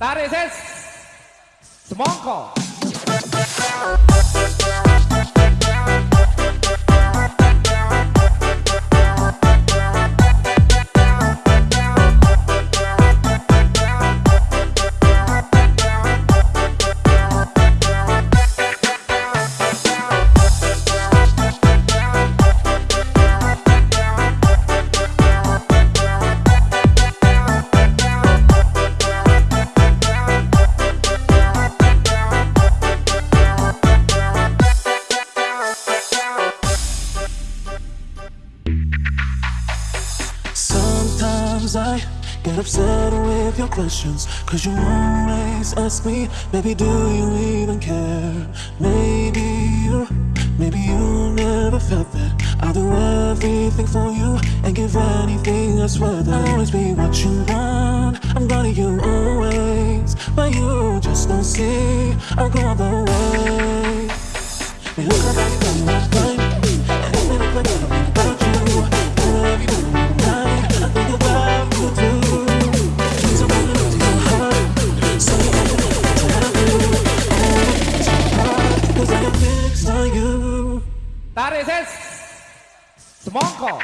That is it. Small call. Sometimes I get upset with your questions Cause you always ask me, baby, do you even care? Maybe you, maybe you never felt that. I'll do everything for you and give anything I swear that I'll always be what you want. I'm gonna you always But you just don't see. I'll go the way That is it. Smonko.